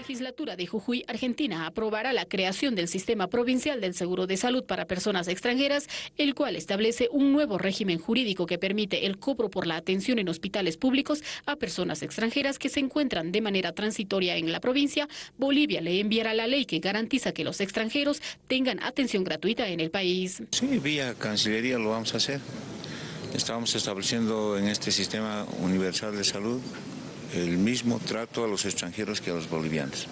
legislatura de Jujuy, Argentina, aprobará la creación del Sistema Provincial del Seguro de Salud para Personas Extranjeras, el cual establece un nuevo régimen jurídico que permite el cobro por la atención en hospitales públicos a personas extranjeras que se encuentran de manera transitoria en la provincia. Bolivia le enviará la ley que garantiza que los extranjeros tengan atención gratuita en el país. Sí, vía Cancillería lo vamos a hacer. Estamos estableciendo en este Sistema Universal de Salud el mismo trato a los extranjeros que a los bolivianos,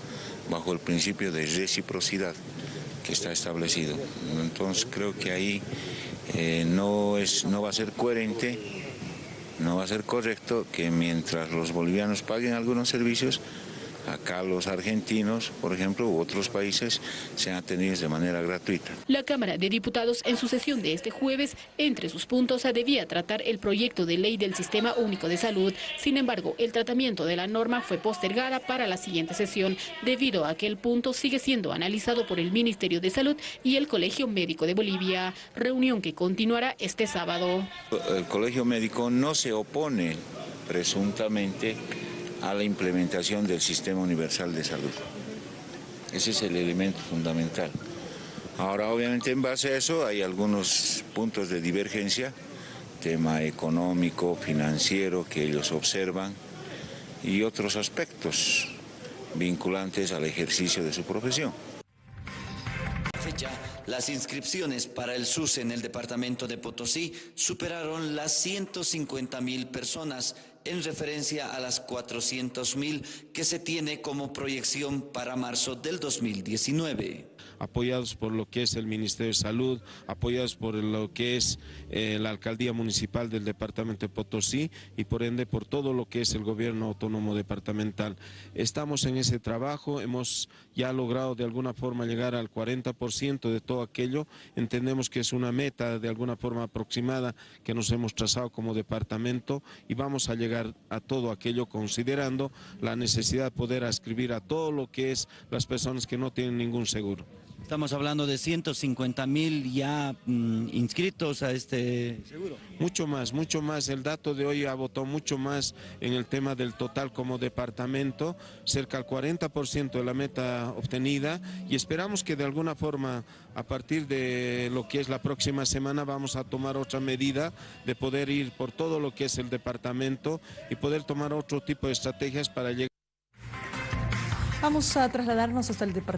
bajo el principio de reciprocidad que está establecido. Entonces creo que ahí eh, no, es, no va a ser coherente, no va a ser correcto que mientras los bolivianos paguen algunos servicios, acá los argentinos, por ejemplo, u otros países, sean atendidos de manera gratuita. La Cámara de Diputados, en su sesión de este jueves, entre sus puntos debía tratar el proyecto de ley del Sistema Único de Salud. Sin embargo, el tratamiento de la norma fue postergada para la siguiente sesión, debido a que el punto sigue siendo analizado por el Ministerio de Salud y el Colegio Médico de Bolivia, reunión que continuará este sábado. El Colegio Médico no se opone presuntamente a la implementación del Sistema Universal de Salud. Ese es el elemento fundamental. Ahora, obviamente, en base a eso hay algunos puntos de divergencia, tema económico, financiero, que ellos observan, y otros aspectos vinculantes al ejercicio de su profesión. Fecha, las inscripciones para el SUS en el departamento de Potosí superaron las 150 mil personas en referencia a las 400 mil que se tiene como proyección para marzo del 2019 apoyados por lo que es el Ministerio de Salud, apoyados por lo que es eh, la Alcaldía Municipal del Departamento de Potosí y por ende por todo lo que es el Gobierno Autónomo Departamental. Estamos en ese trabajo, hemos ya logrado de alguna forma llegar al 40% de todo aquello, entendemos que es una meta de alguna forma aproximada que nos hemos trazado como departamento y vamos a llegar a todo aquello considerando la necesidad de poder ascribir a todo lo que es las personas que no tienen ningún seguro. Estamos hablando de 150 mil ya mm, inscritos a este seguro. Mucho más, mucho más. El dato de hoy ha votado mucho más en el tema del total como departamento, cerca del 40% de la meta obtenida y esperamos que de alguna forma a partir de lo que es la próxima semana vamos a tomar otra medida de poder ir por todo lo que es el departamento y poder tomar otro tipo de estrategias para llegar. Vamos a trasladarnos hasta el departamento.